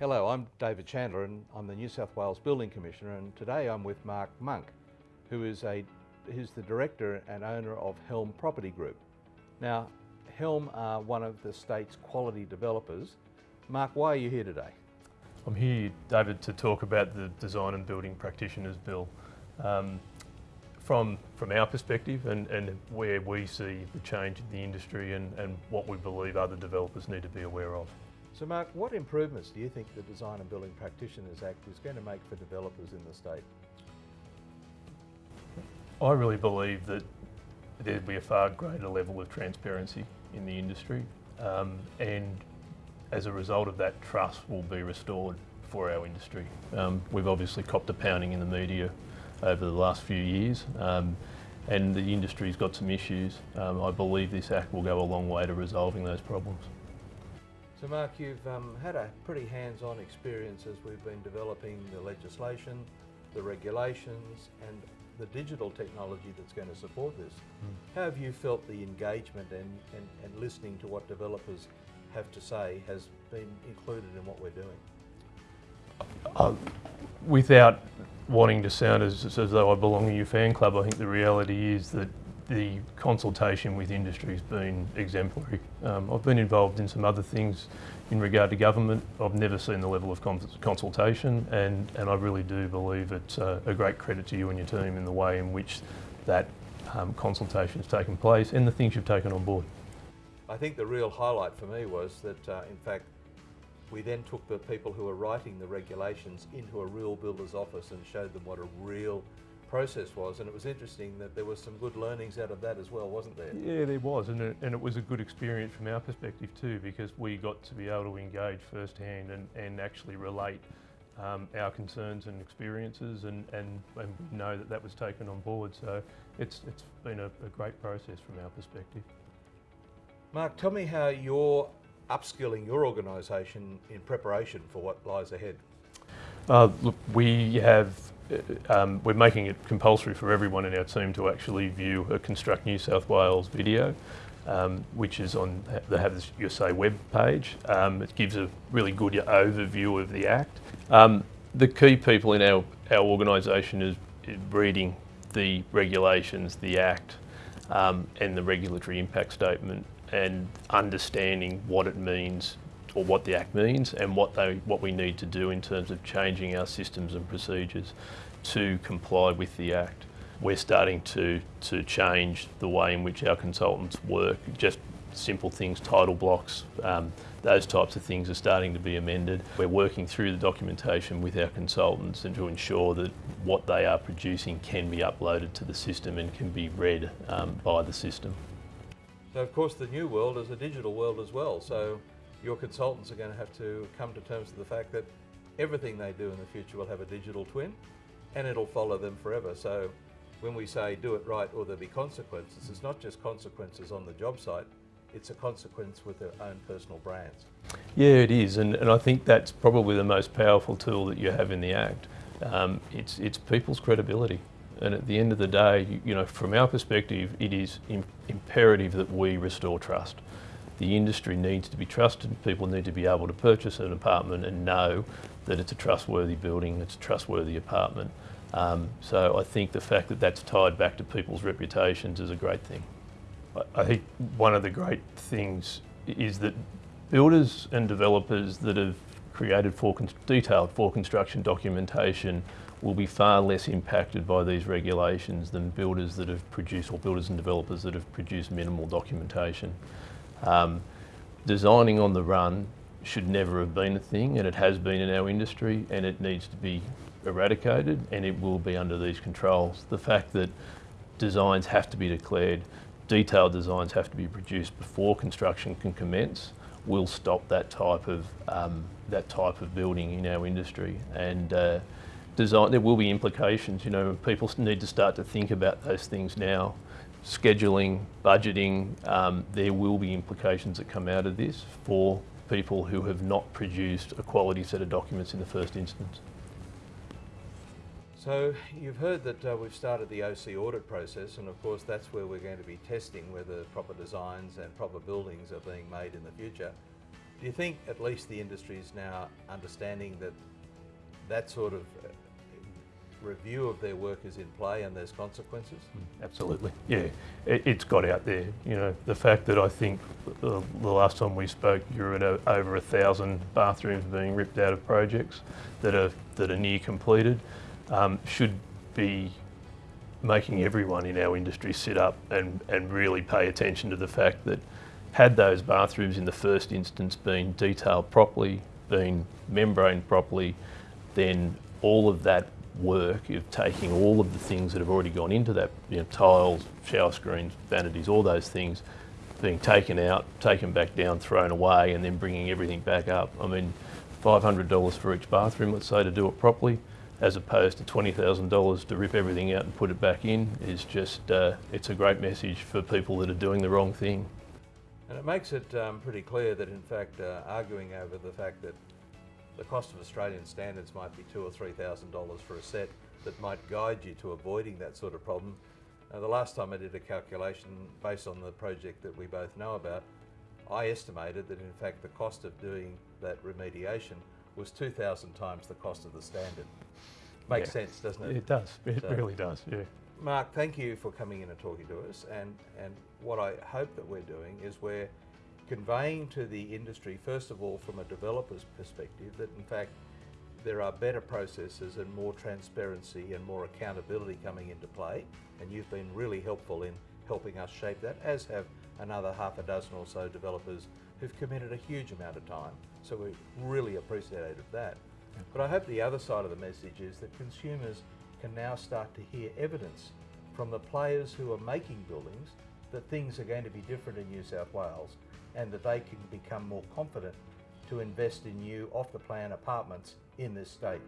Hello, I'm David Chandler and I'm the New South Wales Building Commissioner and today I'm with Mark Monk, who is a who's the director and owner of Helm Property Group. Now, Helm are one of the state's quality developers. Mark, why are you here today? I'm here, David, to talk about the Design and Building Practitioners Bill. Um, from, from our perspective and, and where we see the change in the industry and, and what we believe other developers need to be aware of. So Mark, what improvements do you think the Design and Building Practitioners Act is going to make for developers in the state? I really believe that there'd be a far greater level of transparency in the industry um, and as a result of that trust will be restored for our industry. Um, we've obviously copped a pounding in the media over the last few years um, and the industry's got some issues. Um, I believe this Act will go a long way to resolving those problems. So Mark, you've um, had a pretty hands-on experience as we've been developing the legislation, the regulations and the digital technology that's going to support this. Mm. How have you felt the engagement and, and, and listening to what developers have to say has been included in what we're doing? Uh, without wanting to sound as, as though I belong to your fan club, I think the reality is that the consultation with industry has been exemplary. Um, I've been involved in some other things in regard to government. I've never seen the level of consultation and, and I really do believe it's a, great credit to you and your team in the way in which that um, consultation has taken place and the things you've taken on board. I think the real highlight for me was that uh, in fact we then took the people who were writing the regulations into a real builder's office and showed them what a real process was and it was interesting that there was some good learnings out of that as well, wasn't there? Yeah, there was and it, and it was a good experience from our perspective too because we got to be able to engage firsthand and, and actually relate um, our concerns and experiences and, and, and we know that that was taken on board so it's, it's been a, a great process from our perspective. Mark, tell me how you're upskilling your organisation in preparation for what lies ahead. Uh, look, we have um, we're making it compulsory for everyone in our team to actually view a Construct New South Wales video, um, which is on the Have Your Say web page. Um, it gives a really good overview of the Act. Um, the key people in our, our organisation is, is, reading the regulations, the Act, um, and the regulatory impact statement and understanding what it means or what the Act means and what, they, what we need to do in terms of changing our systems and procedures to comply with the Act. We're starting to, to change the way in which our consultants work, just simple things, title blocks, um, those types of things are starting to be amended. We're working through the documentation with our consultants and to ensure that what they are producing can be uploaded to the system and can be read um, by the system. So of course the new world is a digital world as well. So your consultants are going to have to come to terms with the fact that everything they do in the future will have a digital twin and it'll follow them forever. So when we say do it right or there'll be consequences, it's not just consequences on the job site, it's a consequence with their own personal brands. Yeah, it is, and, and I think that's probably the most powerful tool that you have in the Act. Um, it's, it's people's credibility. And at the end of the day, you know, from our perspective, it is imperative that we restore trust. The industry needs to be trusted. People need to be able to purchase an apartment and know that it's a trustworthy building, it's a trustworthy apartment. Um, so I think the fact that that's tied back to people's reputations is a great thing. I, think one of the great things is that builders and developers that have created for detailed for construction documentation will be far less impacted by these regulations than builders that have produced, or builders and developers that have produced minimal documentation. Um, designing on the run should never have been a thing and it has been in our industry and it needs to be eradicated and it will be under these controls. The fact that designs have to be declared, detailed designs have to be produced before construction can commence will stop that type of um, that type of building in our industry and uh, design, there will be implications, you know, people need to start to think about those things now. Scheduling, budgeting, um, there will be implications that come out of this for people who have not produced a quality set of documents in the first instance. So you've heard that uh, we've started the OC audit process and of course that's where we're going to be testing whether proper designs and proper buildings are being made in the future. Do you think at least the industry is now understanding that that sort of review of their work is in play and there's consequences? Absolutely, yeah. It, it's got out there. You know, the fact that I think the, the last time we spoke, you're at a, over a thousand bathrooms being ripped out of projects that are that are near completed, um, should be making everyone in our industry sit up and, and really pay attention to the fact that had those bathrooms in the first instance been detailed properly, been membraned properly, then all of that work of taking all of the things that have already gone into that, you know, tiles, shower screens, vanities, all those things being taken out, taken back down, thrown away, and then bringing everything back up. I mean, $500 for each bathroom, let's say, to do it properly, as opposed to $20,000 to rip everything out and put it back in, is just, uh, it's a great message for people that are doing the wrong thing. And it makes it um, pretty clear that, in fact, uh, arguing over the fact that the cost of Australian standards might be two or three thousand dollars for a set that might guide you to avoiding that sort of problem. Uh, the last time I did a calculation based on the project that we both know about, I estimated that in fact the cost of doing that remediation was 2,000 times the cost of the standard. Makes Yeah. sense, doesn't it? It does, it So- really does, yeah. Mark, thank you for coming in and talking to us. And, and what I hope that we're doing is we're conveying to the industry, first of all, from a developer's perspective, that in fact there are better processes and more transparency and more accountability coming into play. And you've been really helpful in helping us shape that, as have another half a dozen or so developers who've committed a huge amount of time. So we're really appreciative of that. But I hope the other side of the message is that consumers can now start to hear evidence from the players who are making buildings that things are going to be different in New South Wales and that they can become more confident to invest in new off the plan apartments in this state.